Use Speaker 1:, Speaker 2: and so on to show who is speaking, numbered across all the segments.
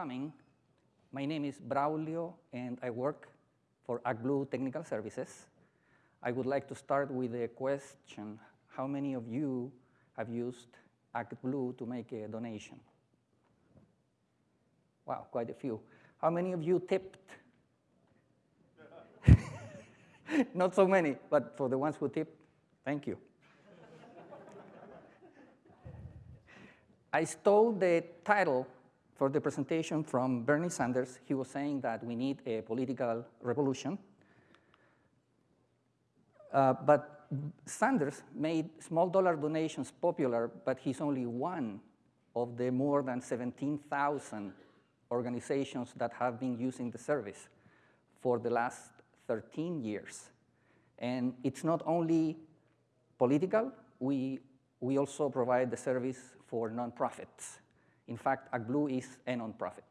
Speaker 1: coming. My name is Braulio, and I work for ActBlue Technical Services. I would like to start with a question. How many of you have used ActBlue to make a donation? Wow, quite a few. How many of you tipped? Not so many, but for the ones who tipped, thank you. I stole the title for the presentation from Bernie Sanders. He was saying that we need a political revolution. Uh, but Sanders made small dollar donations popular, but he's only one of the more than 17,000 organizations that have been using the service for the last 13 years. And it's not only political, we, we also provide the service for nonprofits. In fact, ActBlue is a nonprofit.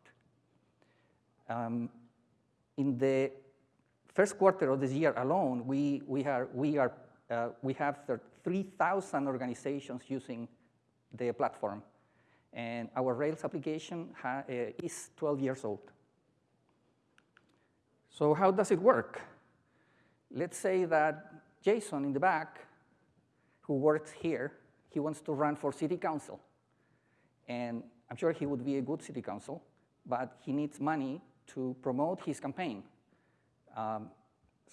Speaker 1: Um, in the first quarter of this year alone, we, we, are, we, are, uh, we have 3,000 organizations using the platform. And our Rails application uh, is 12 years old. So how does it work? Let's say that Jason in the back, who works here, he wants to run for city council. And I'm sure he would be a good city council, but he needs money to promote his campaign. Um,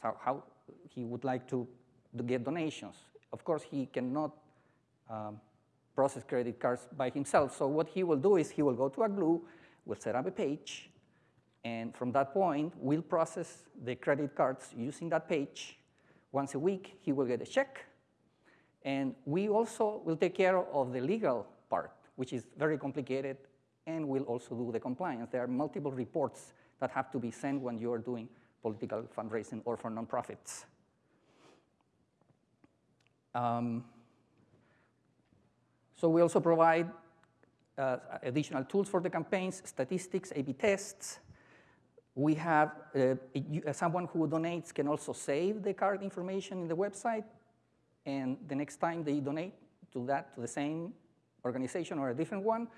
Speaker 1: so how he would like to, to, get donations. Of course, he cannot um, process credit cards by himself. So what he will do is he will go to ActBlue, will set up a page, and from that point, we'll process the credit cards using that page. Once a week, he will get a check. And we also will take care of the legal part, which is very complicated, and we'll also do the compliance. There are multiple reports that have to be sent when you are doing political fundraising or for nonprofits. Um, so we also provide uh, additional tools for the campaigns, statistics, A-B tests. We have uh, uh, someone who donates can also save the card information in the website, and the next time they donate to that, to the same organization or a different one,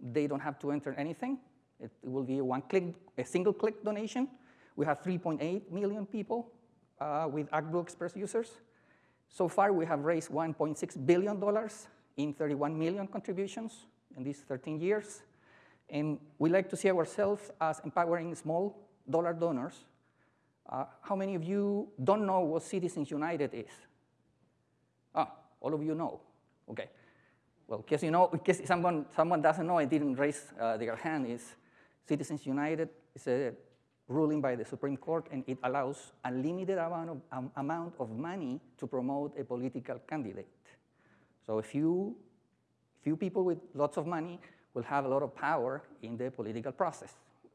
Speaker 1: they don't have to enter anything. It, it will be a one-click, a single-click donation. We have 3.8 million people uh, with ActBlue Express users. So far, we have raised $1.6 billion in 31 million contributions in these 13 years. And we like to see ourselves as empowering small dollar donors. Uh, how many of you don't know what Citizens United is? Ah, all of you know. Okay. Well, in case you know, in case someone, someone doesn't know and didn't raise uh, their hand, is Citizens United is a ruling by the Supreme Court, and it allows unlimited amount of, um, amount of money to promote a political candidate. So a few, few people with lots of money will have a lot of power in the political process.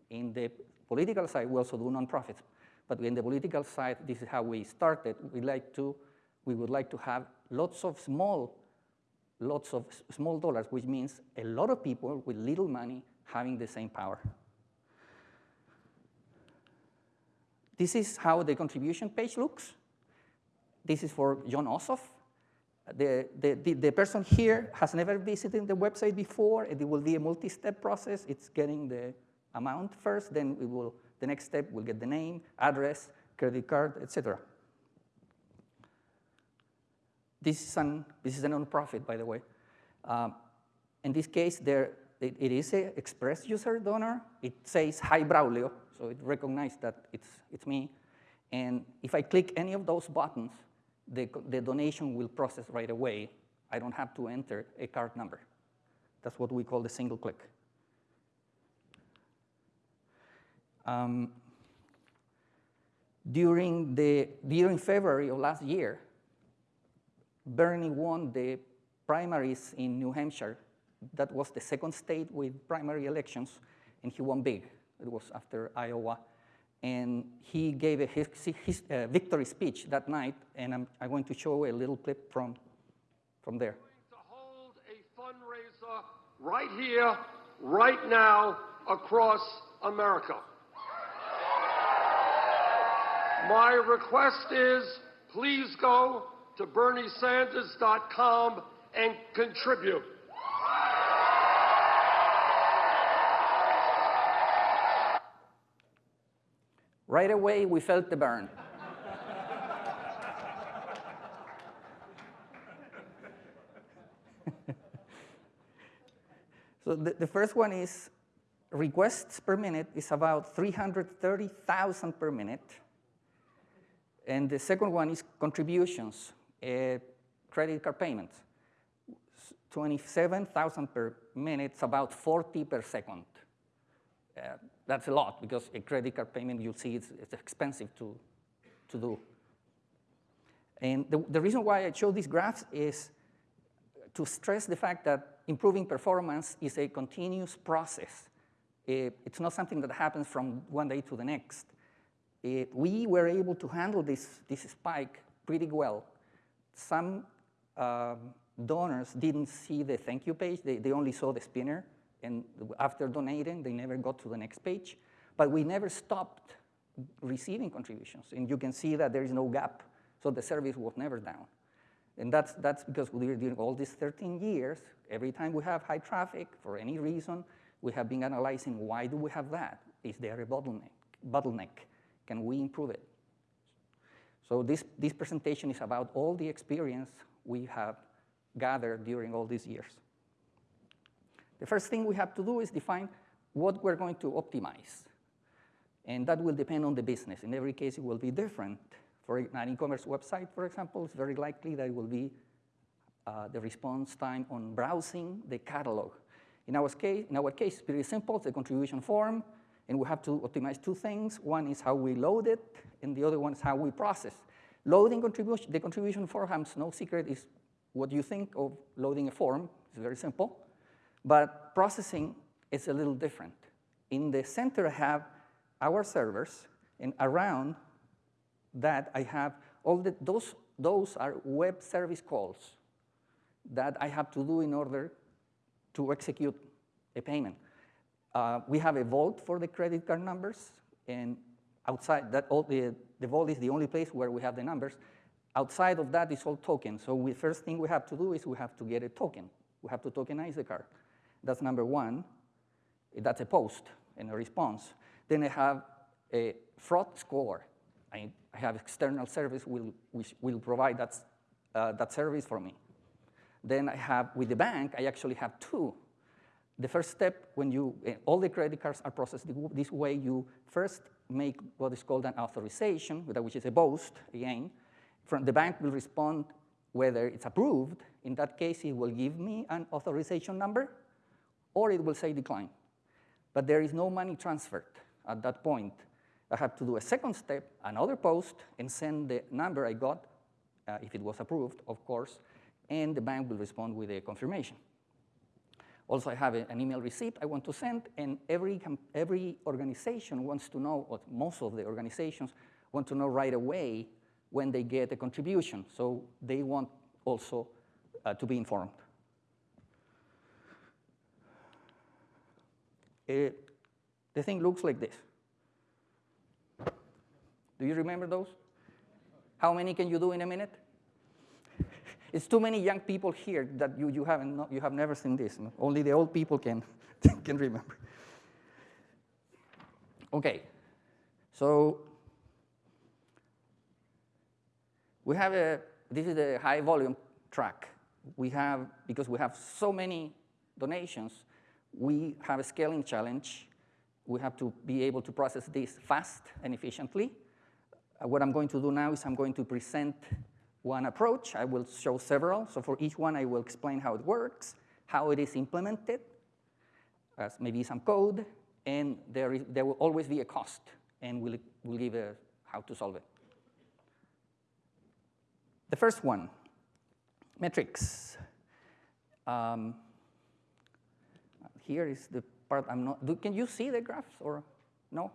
Speaker 1: In the political side, we also do nonprofits. But in the political side, this is how we started. We like to, we would like to have lots of small, lots of small dollars, which means a lot of people with little money having the same power. This is how the contribution page looks. This is for Jon Ossoff. The, the, the, the, person here has never visited the website before. It will be a multi-step process. It's getting the amount first, then we will, the next step, we'll get the name, address, credit card, etc. This is an this is a nonprofit, by the way. Um, in this case, there it, it is an express user donor. It says hi Braulio, so it recognizes that it's, it's me. And if I click any of those buttons, the, the donation will process right away. I don't have to enter a card number. That's what we call the single click. Um, during, the, during February of last year, Bernie won the primaries in New Hampshire. That was the second state with primary elections, and he won big. It was after Iowa. And he gave a his, his, uh, victory speech that night, and I'm, I'm, going to show a little clip from, from there.
Speaker 2: To hold a fundraiser right here, right now, across America. My request is please go to BernieSanders.com and contribute.
Speaker 1: Right away, we felt the burn. so the, the first one is requests per minute is about 330,000 per minute. And the second one is contributions, Uh, credit card payments. 27,000 per minute, about 40 per second. Uh, that's a lot because a credit card payment, you'll see it's, it's expensive to, to do. And the, the reason why I show these graphs is to stress the fact that improving performance is a continuous process. It, it's not something that happens from one day to the next. It, we were able to handle this, this spike pretty well. Some um, donors didn't see the thank you page, they, they only saw the spinner, and after donating, they never got to the next page. But we never stopped receiving contributions, and you can see that there is no gap, so the service was never down. And that's, that's because we, during all these 13 years, every time we have high traffic, for any reason, we have been analyzing why do we have that? Is there a bottleneck? bottleneck? Can we improve it? So this, this presentation is about all the experience we have gathered during all these years. The first thing we have to do is define what we're going to optimize. And that will depend on the business. In every case, it will be different. For an e-commerce website, for example, it's very likely that it will be uh, the response time on browsing the catalog. In our, case, in our case, it's pretty simple. A contribution form, and we have to optimize two things. One is how we load it, and the other one is how we process. Loading contribution, the contribution has no secret, is what you think of loading a form. It's very simple. But processing is a little different. In the center, I have our servers, and around that, I have all the, those, those are web service calls that I have to do in order to execute a payment. Uh, we have a vault for the credit card numbers, and outside that, all the, the vault is the only place where we have the numbers. Outside of that is all tokens. So the first thing we have to do is we have to get a token. We have to tokenize the card. That's number one. That's a post and a response. Then I have a fraud score. I, I have external service will, which will provide that, uh, that service for me. Then I have, with the bank, I actually have two. The first step, when you, uh, all the credit cards are processed this way, you first make what is called an authorization, which is a post, again. From the bank will respond whether it's approved. In that case, it will give me an authorization number, or it will say decline. But there is no money transferred at that point. I have to do a second step, another post, and send the number I got, uh, if it was approved, of course, and the bank will respond with a confirmation. Also, I have an email receipt I want to send, and every, every organization wants to know, or most of the organizations want to know right away when they get a contribution. So they want also uh, to be informed. Uh, the thing looks like this. Do you remember those? How many can you do in a minute? It's too many young people here that you, you, haven't, you have never seen this. Only the old people can, can remember. Okay, so we have a, this is a high volume track. We have, because we have so many donations, we have a scaling challenge. We have to be able to process this fast and efficiently. Uh, what I'm going to do now is I'm going to present one approach. I will show several. So for each one, I will explain how it works, how it is implemented, as maybe some code, and there, is, there will always be a cost, and we'll, we'll give a, how to solve it. The first one, metrics. Um, here is the part I'm not, do, can you see the graphs or no?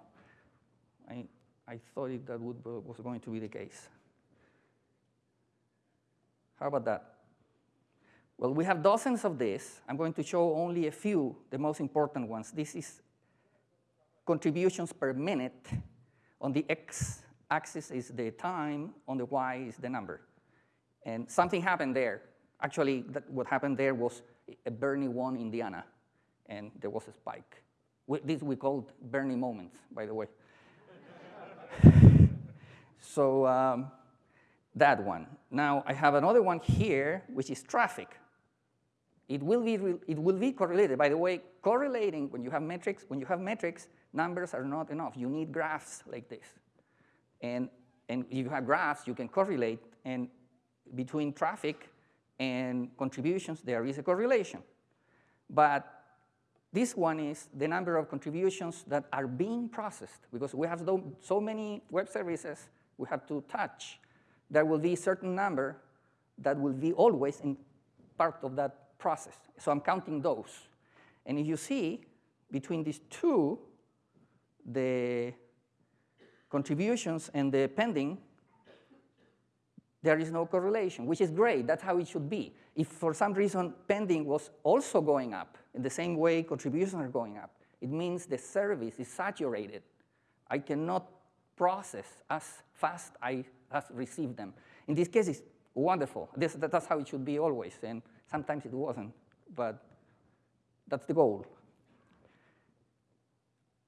Speaker 1: I, I thought it, that would, was going to be the case. How about that? Well, we have dozens of this. I'm going to show only a few, the most important ones. This is contributions per minute. On the x-axis is the time, on the y is the number. And something happened there. Actually, that, what happened there was a Bernie won Indiana, and there was a spike. We, this we called Bernie moments, by the way. So um, that one. Now I have another one here, which is traffic. It will be it will be correlated. By the way, correlating when you have metrics, when you have metrics, numbers are not enough. You need graphs like this. And and if you have graphs, you can correlate and between traffic and contributions, there is a correlation. But this one is the number of contributions that are being processed because we have so many web services we have to touch. There will be a certain number that will be always in part of that process. So I'm counting those. And if you see between these two, the contributions and the pending, there is no correlation, which is great. That's how it should be. If for some reason pending was also going up in the same way contributions are going up, it means the service is saturated. I cannot process as fast I as receive them. In this case, it's wonderful. This, that's how it should be always, and sometimes it wasn't, but that's the goal.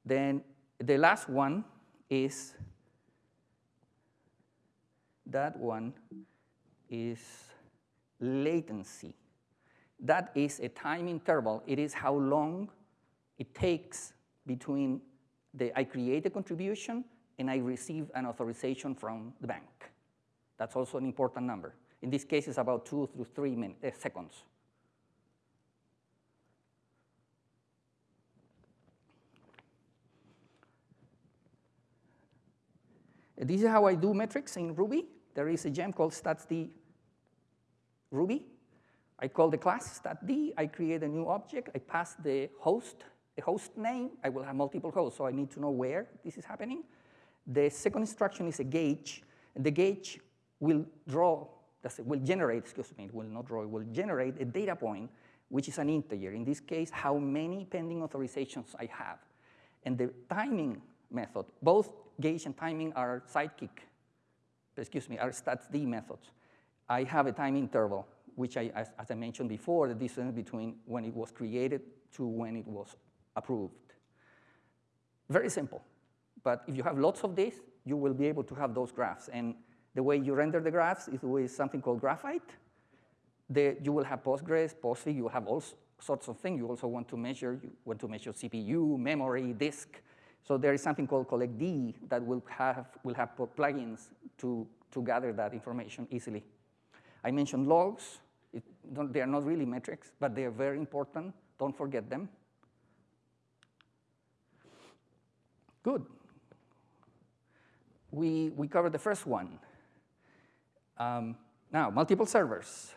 Speaker 1: Then the last one is that one is latency. That is a time interval. It is how long it takes between the I create a contribution and I receive an authorization from the bank. That's also an important number. In this case, it's about two to three minutes, uh, seconds. This is how I do metrics in Ruby. There is a gem called statsd Ruby. I call the class statsd. I create a new object. I pass the host, the host name. I will have multiple hosts, so I need to know where this is happening. The second instruction is a gauge. And the gauge will draw, will generate, excuse me, it will not draw, it will generate a data point, which is an integer. In this case, how many pending authorizations I have. And the timing method, both gauge and timing are Sidekiq excuse me, are statsd methods. I have a time interval, which I, as, as I mentioned before, the distance between when it was created to when it was approved. Very simple. But if you have lots of this, you will be able to have those graphs. And the way you render the graphs is with something called Graphite. The, you will have Postgres, Postfig, you have all sorts of things. You also want to measure, you want to measure CPU, memory, disk, so there is something called collectd that will have, will have plugins to, to gather that information easily. I mentioned logs. they are not really metrics, but they are very important. Don't forget them. Good. We, we covered the first one. Um, now, multiple servers.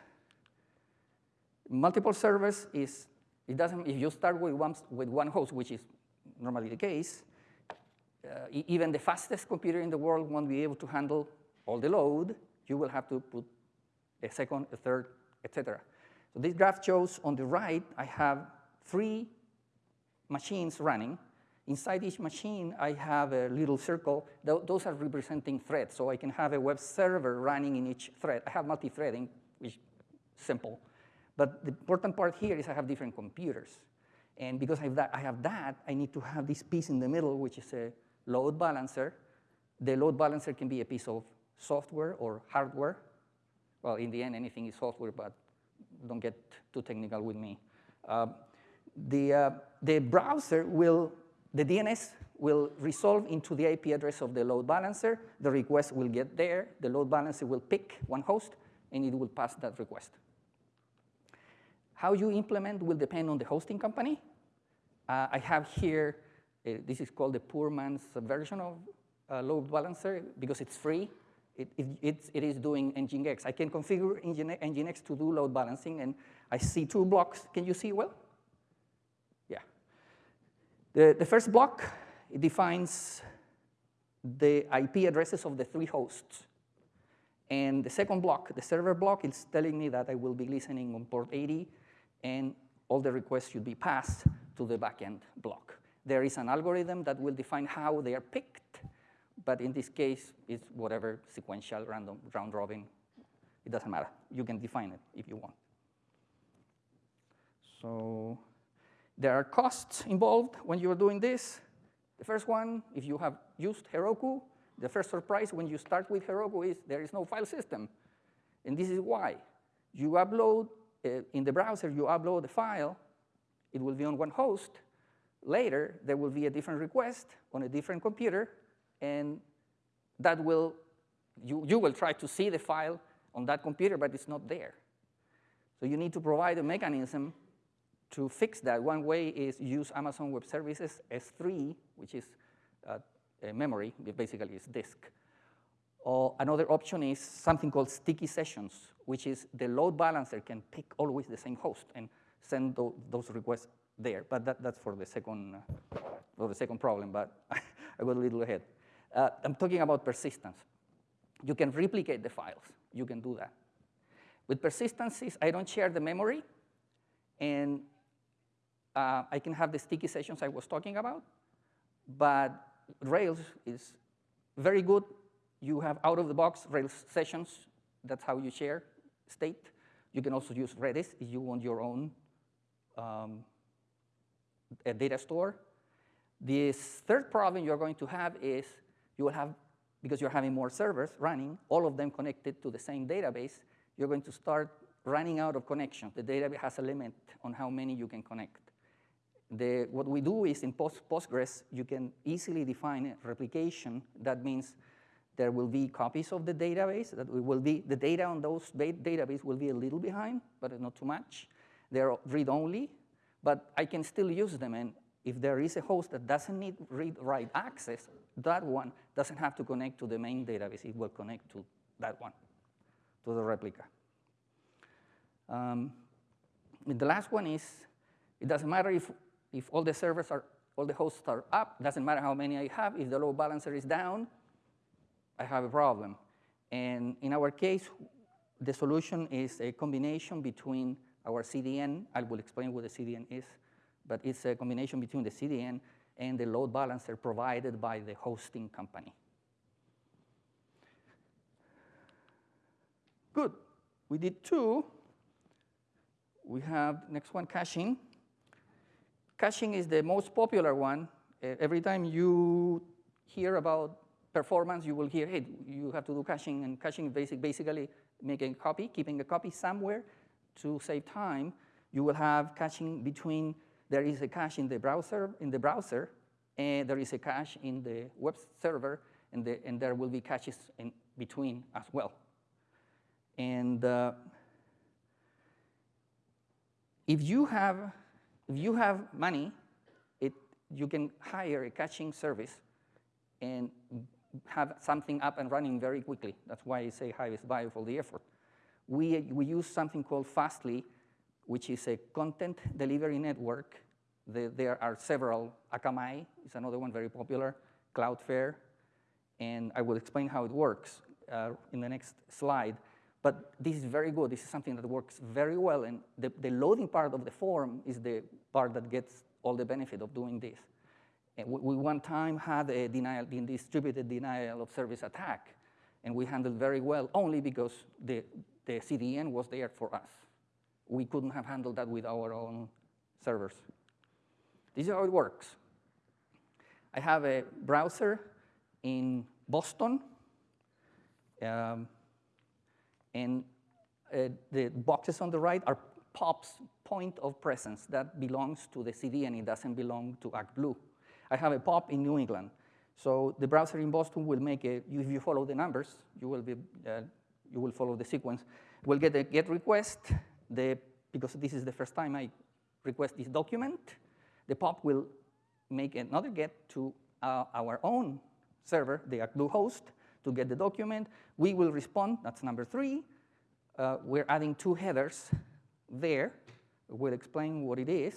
Speaker 1: Multiple servers is, it doesn't, if you start with one, with one host, which is normally the case, uh, even the fastest computer in the world won't be able to handle all the load. You will have to put a second, a third, etc. So this graph shows on the right, I have three machines running. Inside each machine, I have a little circle. Th those are representing threads, so I can have a web server running in each thread. I have multi-threading, which is simple. But the important part here is I have different computers. And because I have, that, I have that, I need to have this piece in the middle, which is a load balancer. The load balancer can be a piece of software or hardware. Well, in the end, anything is software, but don't get too technical with me. Uh, the, uh, the browser will, the DNS will resolve into the IP address of the load balancer. The request will get there. The load balancer will pick one host, and it will pass that request. How you implement will depend on the hosting company. Uh, I have here uh, this is called the poor man's version of uh, load balancer because it's free. It, it, it's, it is doing Nginx. I can configure Nginx to do load balancing, and I see two blocks. Can you see well? The, the first block it defines the IP addresses of the three hosts. And the second block, the server block, is telling me that I will be listening on port 80, and all the requests should be passed to the backend block. There is an algorithm that will define how they are picked, but in this case, it's whatever sequential, random, round robin. It doesn't matter. You can define it if you want. So there are costs involved when you're doing this. The first one, if you have used Heroku, The first surprise when you start with Heroku is there is no file system. And this is why. You upload, uh, in the browser, you upload the file, it will be on one host. Later, there will be a different request on a different computer, and that will, you, you will try to see the file on that computer, but it's not there. So you need to provide a mechanism to fix that. One way is use Amazon Web Services S3, which is uh, memory, basically it's disk. Or another option is something called sticky sessions, which is the load balancer can pick always the same host and send those requests there. But that, that's for the second, uh, for the second problem, but I got a little ahead. Uh, I'm talking about persistence. You can replicate the files. You can do that. With persistencies, I don't share the memory, and uh, I can have the sticky sessions I was talking about, but Rails is very good. You have out-of-the-box Rails sessions. That's how you share state. You can also use Redis if you want your own um, data store. This third problem you're going to have is you will have, because you're having more servers running, all of them connected to the same database, you're going to start running out of connections. The database has a limit on how many you can connect. The, what we do is in Post, Postgres, you can easily define replication. That means there will be copies of the database. That will be, the data on those database will be a little behind, but not too much. They're read-only, but I can still use them. And if there is a host that doesn't need read-write access, that one doesn't have to connect to the main database. It will connect to that one, to the replica. Um, the last one is, it doesn't matter if if all the servers are, all the hosts are up, doesn't matter how many I have, if the load balancer is down, I have a problem. And in our case, the solution is a combination between our CDN, I will explain what the CDN is, but it's a combination between the CDN and the load balancer provided by the hosting company. Good, we did two. We have next one, caching. Caching is the most popular one. Every time you hear about performance, you will hear, hey, you have to do caching, and caching basic, basically making a copy, keeping a copy somewhere to save time. You will have caching between, there is a cache in the browser, in the browser, and there is a cache in the web server, and, the, and there will be caches in between as well. And uh, if you have if you have money, it, you can hire a caching service and have something up and running very quickly. That's why I say is value for the effort. We, we use something called Fastly, which is a content delivery network. The, there are several. Akamai is another one very popular, Cloudflare, and I will explain how it works uh, in the next slide. But this is very good. This is something that works very well. And the, the loading part of the form is the part that gets all the benefit of doing this. And we, one time had a denial, distributed denial of service attack. And we handled very well only because the, the CDN was there for us. We couldn't have handled that with our own servers. This is how it works. I have a browser in Boston. Um, and uh, the boxes on the right are POP's point of presence. That belongs to the CDN. And it doesn't belong to ActBlue. I have a POP in New England. So the browser in Boston will make a, if you follow the numbers, you will, be, uh, you will follow the sequence. We'll get a GET request, the, because this is the first time I request this document. The POP will make another GET to uh, our own server, the ActBlue host, to get the document. We will respond, that's number three. Uh, we're adding two headers there. We'll explain what it is.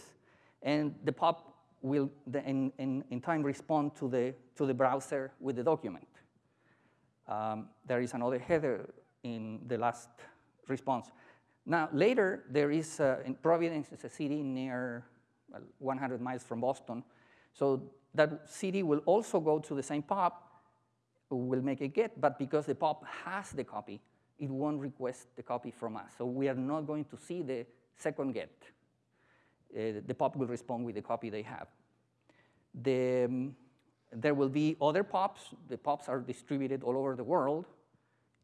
Speaker 1: And the POP will, in, in, in time, respond to the, to the browser with the document. Um, there is another header in the last response. Now, later, there is, uh, in Providence is a city near well, 100 miles from Boston. So that city will also go to the same POP will make a get, but because the POP has the copy, it won't request the copy from us. So we are not going to see the second get. Uh, the POP will respond with the copy they have. The, um, there will be other POPs. The POPs are distributed all over the world.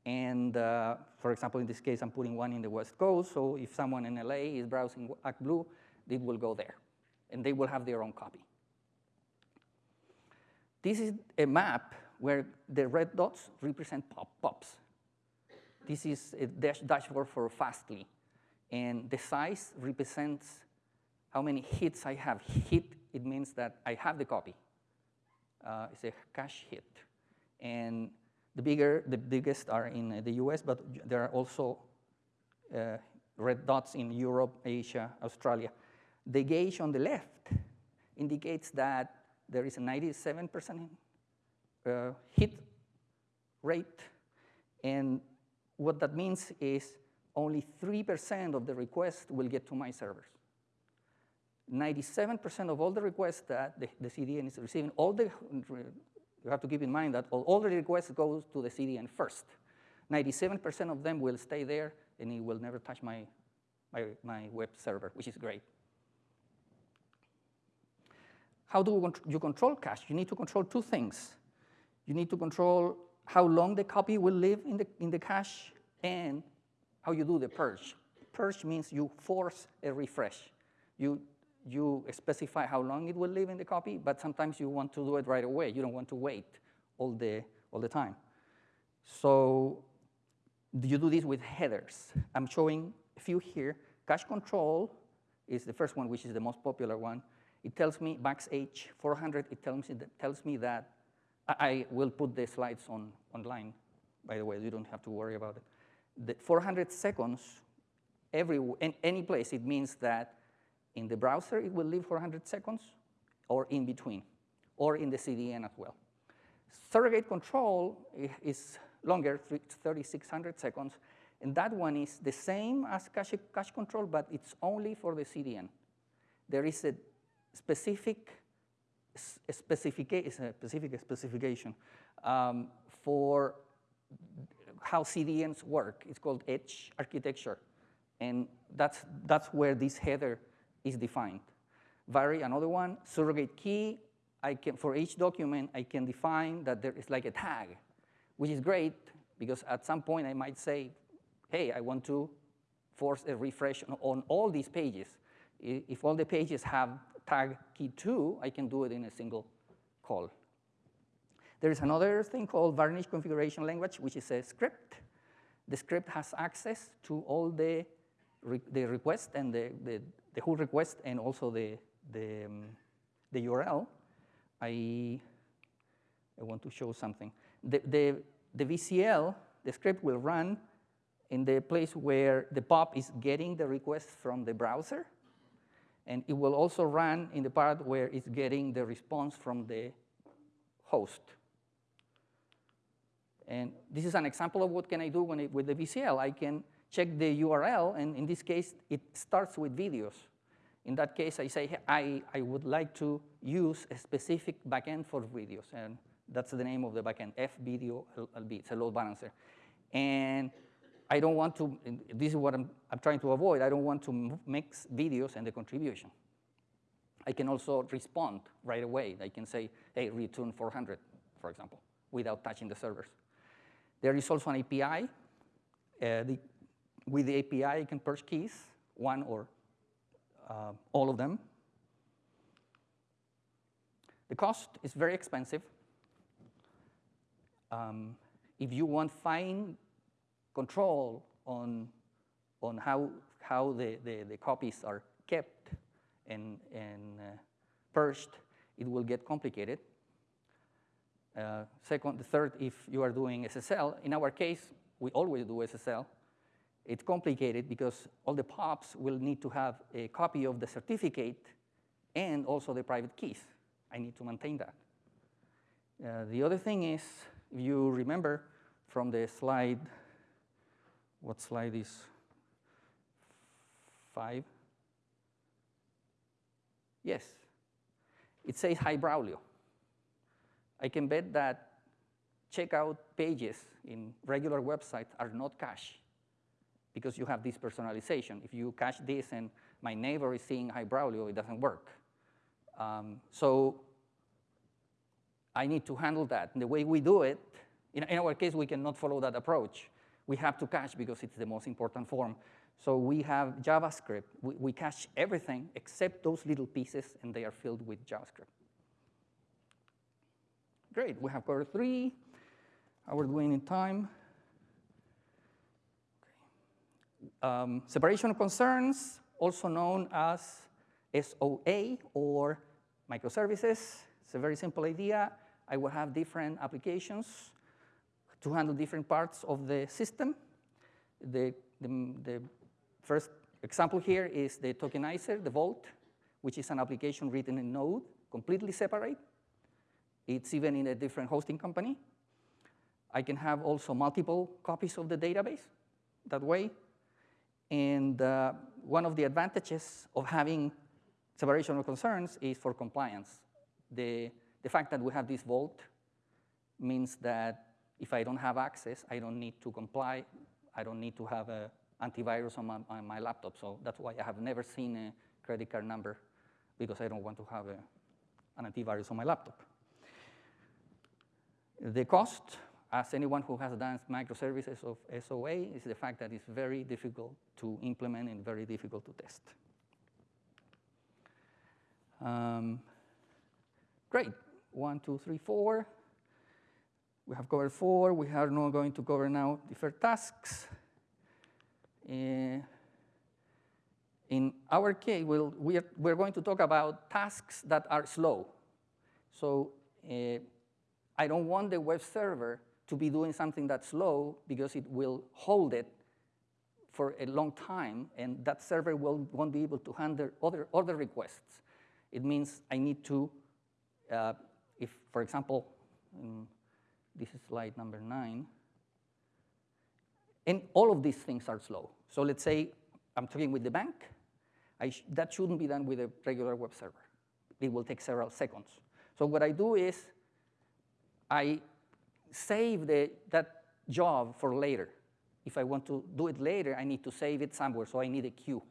Speaker 1: And uh, for example, in this case, I'm putting one in the West Coast. So if someone in LA is browsing ActBlue, it will go there. And they will have their own copy. This is a map where the red dots represent pop POPs. This is a dash dashboard for Fastly. And the size represents how many hits I have. Hit, it means that I have the copy. Uh, it's a cache hit. And the bigger, the biggest are in the US, but there are also uh, red dots in Europe, Asia, Australia. The gauge on the left indicates that there is a 97% uh, hit rate, and what that means is only 3% of the requests will get to my servers. 97% of all the requests that the, the CDN is receiving, all the you have to keep in mind that all, all the requests go to the CDN first. 97% of them will stay there, and it will never touch my, my, my web server, which is great. How do you control cache? You need to control two things. You need to control how long the copy will live in the, in the cache and how you do the purge. Purge means you force a refresh. You you specify how long it will live in the copy, but sometimes you want to do it right away. You don't want to wait all the, all the time. So do you do this with headers. I'm showing a few here. Cache control is the first one, which is the most popular one. It tells me max-age 400. It tells me tells me that I will put the slides on online. By the way, you don't have to worry about it. The 400 seconds, every in any place, it means that in the browser, it will live for 100 seconds, or in between, or in the CDN as well. Surrogate control is longer, 3,600 seconds, and that one is the same as cache, cache control, but it's only for the CDN. There is a specific, a specific, specification um, for how CDNs work. It's called edge architecture. And that's, that's where this header is defined. Vary, another one, surrogate key, I can, for each document, I can define that there is like a tag, which is great because at some point I might say, hey, I want to force a refresh on all these pages. If all the pages have tag key 2, I can do it in a single call. There is another thing called varnish configuration language, which is a script. The script has access to all the, re the request and the, the, the whole request and also the, the, um, the URL, I, I want to show something. The, the, the VCL, the script will run in the place where the POP is getting the request from the browser, and it will also run in the part where it's getting the response from the host. And this is an example of what can I do when it, with the VCL. I can check the URL, and in this case, it starts with videos. In that case, I say, I, I would like to use a specific backend for videos, and that's the name of the backend, FVideo LB, it's a load balancer. And I don't want to, this is what I'm, I'm trying to avoid, I don't want to mix videos and the contribution. I can also respond right away. I can say, hey, return 400, for example, without touching the servers. There is also an API. Uh, the with the API, you can purge keys, one or uh, all of them. The cost is very expensive. Um, if you want fine control on, on how, how the, the, the copies are kept and, and uh, purged, it will get complicated. Uh, second, the third, if you are doing SSL, in our case, we always do SSL. It's complicated because all the POPs will need to have a copy of the certificate and also the private keys. I need to maintain that. Uh, the other thing is, if you remember from the slide, what slide is five? Yes, it says hi Braulio. I can bet that checkout pages in regular websites are not cached because you have this personalization. If you cache this and my neighbor is seeing hi Braulio, it doesn't work. Um, so I need to handle that. And the way we do it, in, in our case, we cannot follow that approach. We have to cache because it's the most important form. So we have JavaScript. We, we cache everything except those little pieces, and they are filled with JavaScript. Great, we have covered three. We're doing in time. Um, separation of concerns, also known as SOA or microservices. It's a very simple idea. I will have different applications to handle different parts of the system. The, the, the first example here is the tokenizer, the Vault, which is an application written in Node, completely separate. It's even in a different hosting company. I can have also multiple copies of the database that way. And uh, one of the advantages of having separation of concerns is for compliance. The, the fact that we have this vault means that if I don't have access, I don't need to comply. I don't need to have an antivirus on my, on my laptop. So that's why I have never seen a credit card number because I don't want to have a, an antivirus on my laptop. The cost as anyone who has done microservices of SOA, is the fact that it's very difficult to implement and very difficult to test. Um, great, one, two, three, four. We have covered four. We are now going to cover now different tasks. Uh, in our case, we'll, we're, we're going to talk about tasks that are slow. So uh, I don't want the web server to be doing something that's slow because it will hold it for a long time, and that server will, won't be able to handle other, other requests. It means I need to, uh, if, for example, um, this is slide number nine, and all of these things are slow. So let's say I'm talking with the bank. Sh that shouldn't be done with a regular web server. It will take several seconds. So what I do is I save the, that job for later. If I want to do it later, I need to save it somewhere, so I need a queue.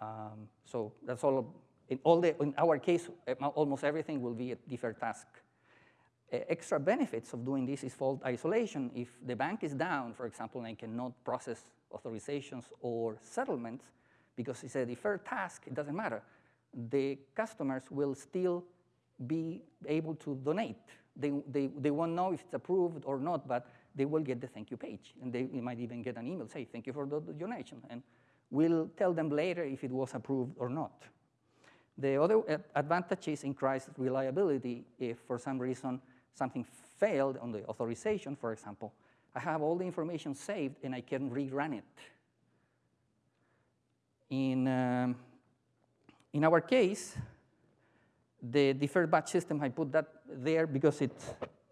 Speaker 1: Um, so that's all. In, all the, in our case, eh, almost everything will be a deferred task. Uh, extra benefits of doing this is fault isolation. If the bank is down, for example, and cannot process authorizations or settlements, because it's a deferred task, it doesn't matter. The customers will still be able to donate they, they, they won't know if it's approved or not, but they will get the thank you page. And they, they might even get an email, say, thank you for the donation. And we'll tell them later if it was approved or not. The other advantage is increased reliability. If for some reason something failed on the authorization, for example, I have all the information saved and I can rerun it. In, um, in our case, the deferred batch system, I put that there because it,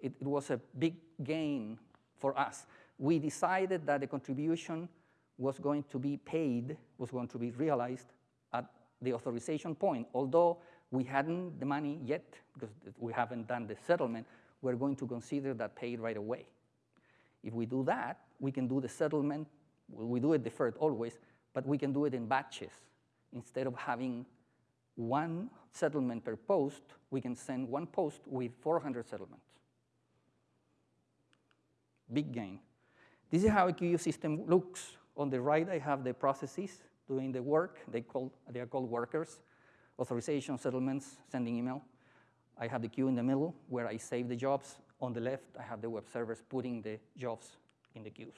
Speaker 1: it, it, was a big gain for us. We decided that the contribution was going to be paid, was going to be realized at the authorization point. Although we hadn't the money yet, because we haven't done the settlement, we're going to consider that paid right away. If we do that, we can do the settlement, we do it deferred always, but we can do it in batches instead of having one settlement per post, we can send one post with 400 settlements. Big gain. This is how a queue system looks. On the right, I have the processes doing the work. They, call, they are called workers. Authorization, settlements, sending email. I have the queue in the middle where I save the jobs. On the left, I have the web servers putting the jobs in the queues.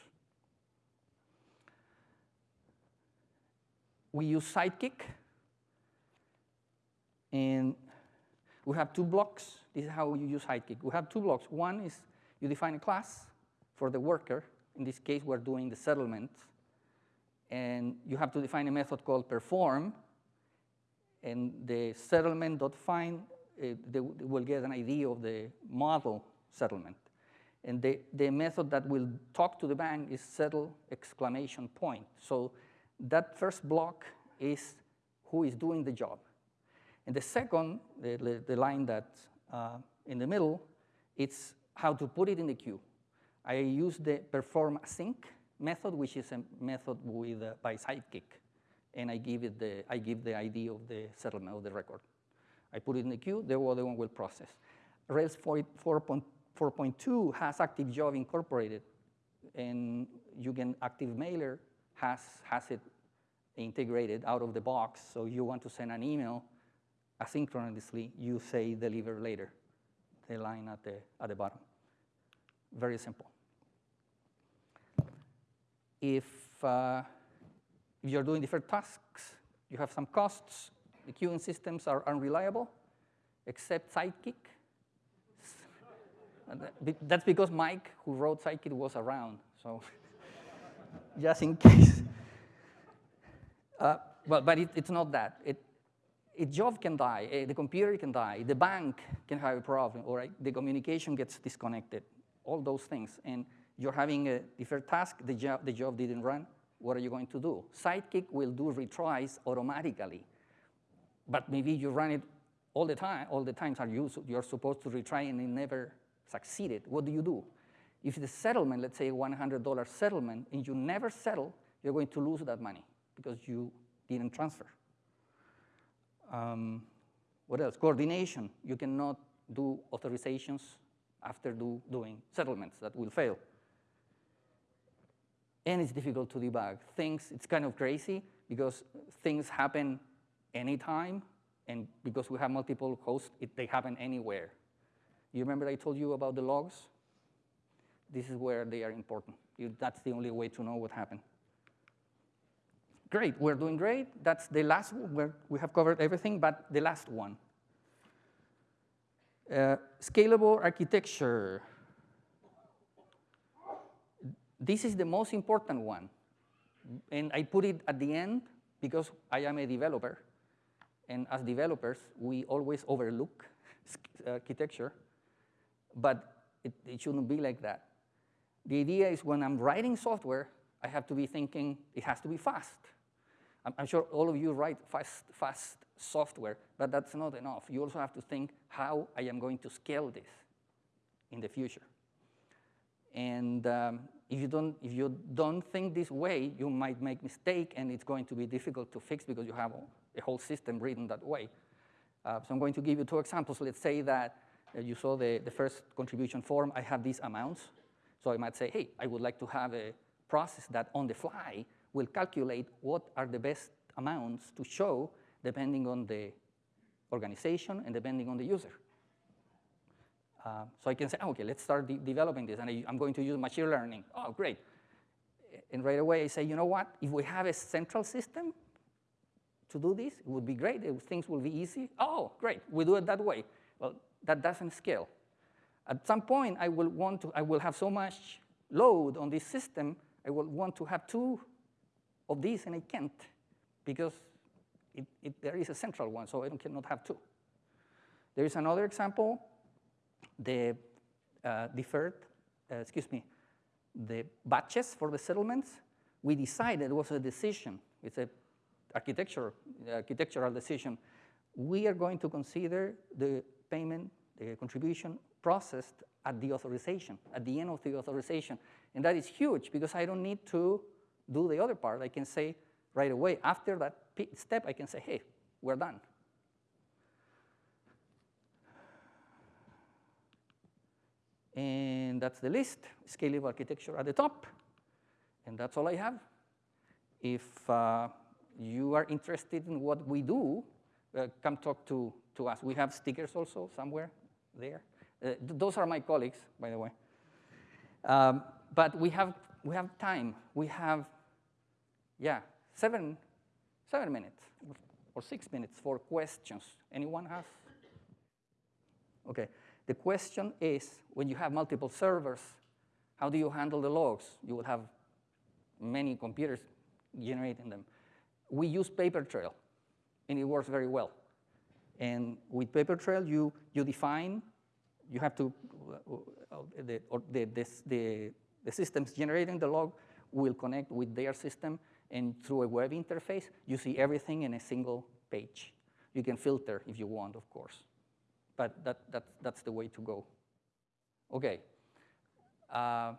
Speaker 1: We use Sidekiq. and we have two blocks. This is how you use Sidekiq. We have two blocks. One is you define a class for the worker. In this case, we're doing the settlement. And you have to define a method called perform. And the settlement.find, uh, they will get an ID of the model settlement. And the, the method that will talk to the bank is settle exclamation point. So that first block is who is doing the job. And the second, the, the line that's uh, in the middle, it's how to put it in the queue. I use the perform sync method, which is a method with, uh, by Sidekiq, and I give it the I give the ID of the settlement of the record. I put it in the queue, the other one will process. Rails 4.2 has Active Job incorporated, and you can Active Mailer has, has it integrated out of the box. So you want to send an email asynchronously, you say deliver later, the line at the, at the bottom. Very simple. If, uh, you're doing different tasks, you have some costs, the queuing systems are unreliable, except Sidekiq. That's because Mike, who wrote Sidekiq, was around, so just in case. Uh, well, but it, it's not that. It, a job can die, eh, the computer can die, the bank can have a problem, or the communication gets disconnected, all those things. And you're having a different task, the job, the job didn't run, what are you going to do? Sidekiq will do retries automatically, but maybe you run it all the time, all the times are you, you're supposed to retry and it never succeeded. What do you do? If the settlement, let's say $100 settlement, and you never settle, you're going to lose that money because you didn't transfer. Um, what else? Coordination. You cannot do authorizations after do, doing settlements that will fail. And it's difficult to debug. Things, it's kind of crazy because things happen anytime, and because we have multiple hosts, it, they happen anywhere. You remember I told you about the logs? This is where they are important. You, that's the only way to know what happened. Great, we're doing great. That's the last one. we have covered everything, but the last one. Uh, scalable architecture. This is the most important one. And I put it at the end because I am a developer. And as developers, we always overlook uh, architecture. But it, it shouldn't be like that. The idea is when I'm writing software, I have to be thinking it has to be fast. I'm, sure all of you write fast, fast software, but that's not enough. You also have to think how I am going to scale this in the future. And um, if, you don't, if you don't think this way, you might make mistake, and it's going to be difficult to fix because you have a whole system written that way. Uh, so I'm going to give you two examples. Let's say that uh, you saw the, the first contribution form. I have these amounts. So I might say, hey, I would like to have a process that on the fly will calculate what are the best amounts to show depending on the organization and depending on the user. Uh, so I can say, oh, okay, let's start de developing this, and I, am going to use machine learning. Oh, great. And right away I say, you know what? If we have a central system to do this, it would be great. Things will be easy. Oh, great, we do it that way. Well, that doesn't scale. At some point, I will want to, I will have so much load on this system, I will want to have two of these, and I can't because it, it, there is a central one, so I cannot have two. There is another example, the uh, deferred, uh, excuse me, the batches for the settlements. We decided, it was a decision, it's an architecture, architectural decision. We are going to consider the payment, the contribution processed at the authorization, at the end of the authorization. And that is huge because I don't need to do the other part, I can say right away, after that step, I can say, hey, we're done. And that's the list, scalable architecture at the top. And that's all I have. If uh, you are interested in what we do, uh, come talk to, to us. We have stickers also somewhere there. Uh, th those are my colleagues, by the way. Um, but we have, we have time. We have yeah, seven, seven minutes or six minutes for questions. Anyone has? Okay, the question is, when you have multiple servers, how do you handle the logs? You will have many computers generating them. We use Papertrail, and it works very well. And with Papertrail, you, you define, you have to, the, the, the, the systems generating the log will connect with their system, and through a web interface, you see everything in a single page. You can filter if you want, of course. But that, that, that's the way to go. OK. Uh,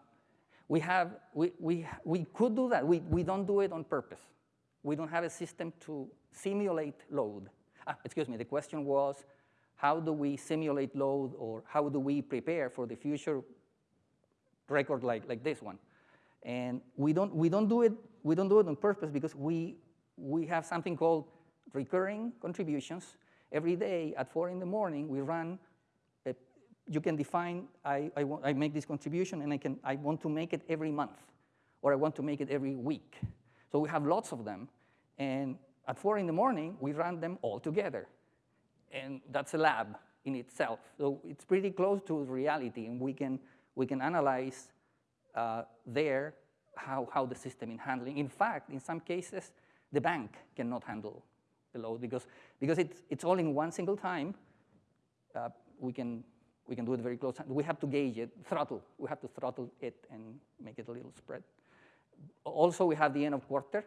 Speaker 1: we, have, we, we, we could do that. We, we don't do it on purpose. We don't have a system to simulate load. Ah, excuse me, the question was, how do we simulate load or how do we prepare for the future record like, like this one. And we don't, we, don't do it, we don't do it on purpose because we, we have something called recurring contributions. Every day at 4 in the morning, we run, a, you can define, I, I, I make this contribution and I, can, I want to make it every month or I want to make it every week. So we have lots of them. And at 4 in the morning, we run them all together. And that's a lab in itself. So it's pretty close to reality, and we can, we can analyze uh, there how, how the system is handling. In fact, in some cases, the bank cannot handle the load because, because it's, it's all in one single time. Uh, we, can, we can do it very close. We have to gauge it, throttle. We have to throttle it and make it a little spread. Also, we have the end of quarter.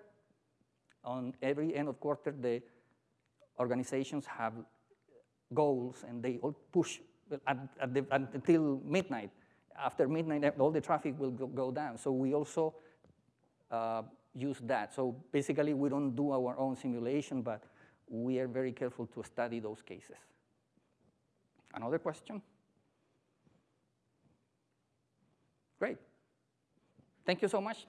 Speaker 1: On every end of quarter, the organizations have goals and they all push at, at the, until midnight. After midnight, all the traffic will go, go down. So we also uh, use that. So basically, we don't do our own simulation, but we are very careful to study those cases. Another question? Great. Thank you so much.